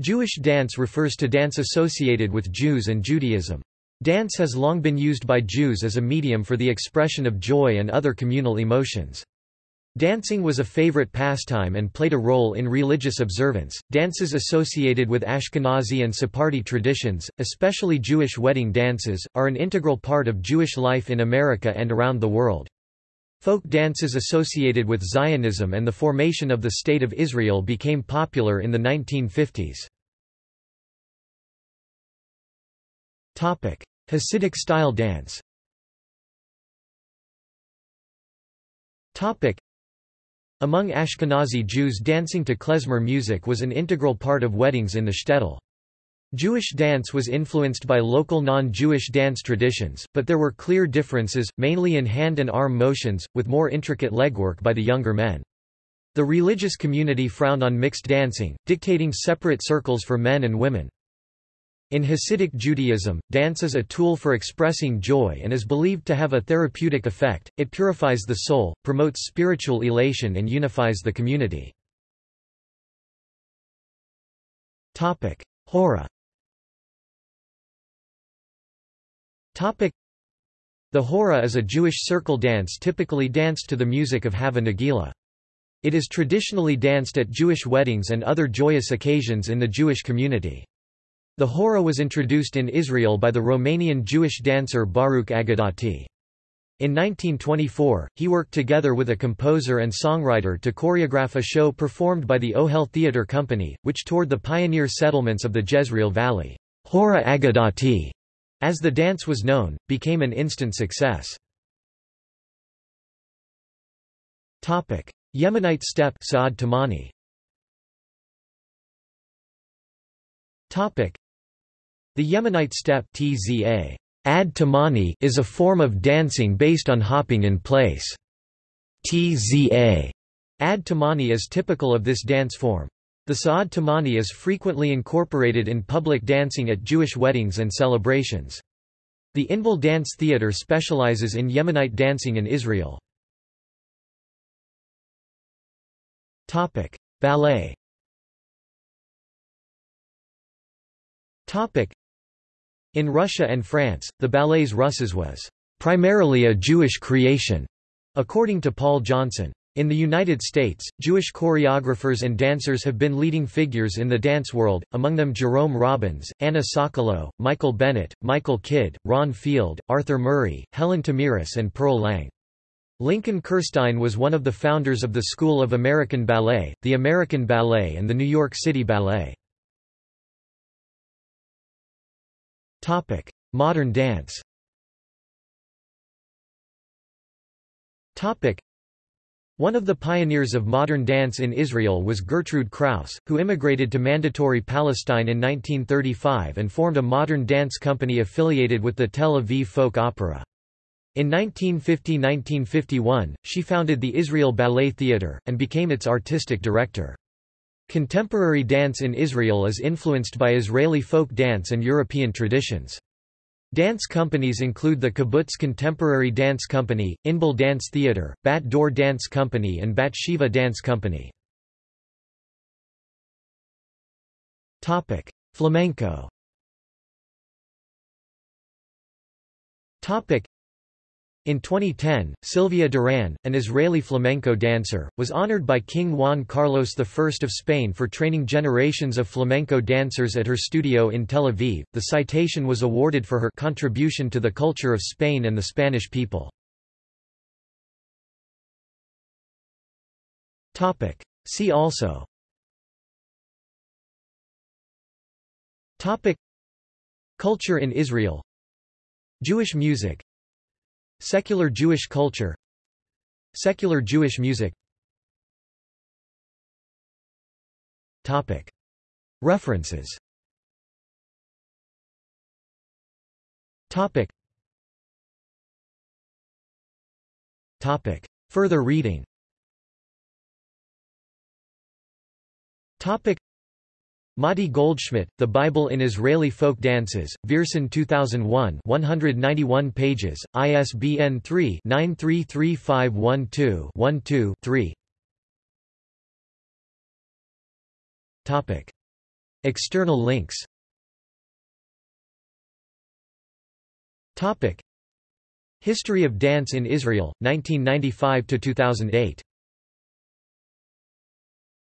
Jewish dance refers to dance associated with Jews and Judaism. Dance has long been used by Jews as a medium for the expression of joy and other communal emotions. Dancing was a favorite pastime and played a role in religious observance. Dances associated with Ashkenazi and Sephardi traditions, especially Jewish wedding dances, are an integral part of Jewish life in America and around the world. Folk dances associated with Zionism and the formation of the State of Israel became popular in the 1950s. Hasidic style dance among Ashkenazi Jews dancing to klezmer music was an integral part of weddings in the shtetl. Jewish dance was influenced by local non-Jewish dance traditions, but there were clear differences, mainly in hand and arm motions, with more intricate legwork by the younger men. The religious community frowned on mixed dancing, dictating separate circles for men and women. In Hasidic Judaism, dance is a tool for expressing joy and is believed to have a therapeutic effect, it purifies the soul, promotes spiritual elation and unifies the community. Hora The hora is a Jewish circle dance typically danced to the music of Hava Nagila. It is traditionally danced at Jewish weddings and other joyous occasions in the Jewish community. The hora was introduced in Israel by the Romanian Jewish dancer Baruch Agadati. In 1924, he worked together with a composer and songwriter to choreograph a show performed by the Ohel Theatre Company, which toured the pioneer settlements of the Jezreel Valley. Hora Agadati, as the dance was known, became an instant success. Topic: Yemenite step Saad Tamani. Topic: The Yemenite step tzA, Ad Tamani is a form of dancing based on hopping in place. TzA, Ad Tamani is typical of this dance form. The Sa'ad Tamani is frequently incorporated in public dancing at Jewish weddings and celebrations. The Inbal Dance Theatre specializes in Yemenite dancing in Israel. Ballet in Russia and France, the ballets Russes was primarily a Jewish creation, according to Paul Johnson. In the United States, Jewish choreographers and dancers have been leading figures in the dance world, among them Jerome Robbins, Anna Sokolow, Michael Bennett, Michael Kidd, Ron Field, Arthur Murray, Helen Tamiris and Pearl Lang. Lincoln Kirstein was one of the founders of the School of American Ballet, the American Ballet and the New York City Ballet. Modern dance. One of the pioneers of modern dance in Israel was Gertrud Kraus, who immigrated to Mandatory Palestine in 1935 and formed a modern dance company affiliated with the Tel Aviv Folk Opera. In 1950–1951, she founded the Israel Ballet Theatre, and became its artistic director. Contemporary dance in Israel is influenced by Israeli folk dance and European traditions. Dance companies include the Kibbutz Contemporary Dance Company, Inbal Dance Theatre, Bat Dor Dance Company and Batsheva Dance Company. Flamenco in 2010, Silvia Duran, an Israeli flamenco dancer, was honored by King Juan Carlos I of Spain for training generations of flamenco dancers at her studio in Tel Aviv. The citation was awarded for her contribution to the culture of Spain and the Spanish people. Topic: See also. Topic: Culture in Israel. Jewish music Secular Jewish culture Secular Jewish music Topic. References Topic. Topic. Further reading Mati Goldschmidt, The Bible in Israeli Folk Dances, Viersen 2001 191 pages, ISBN 3-933512-12-3 External links. History of dance in Israel, 1995–2008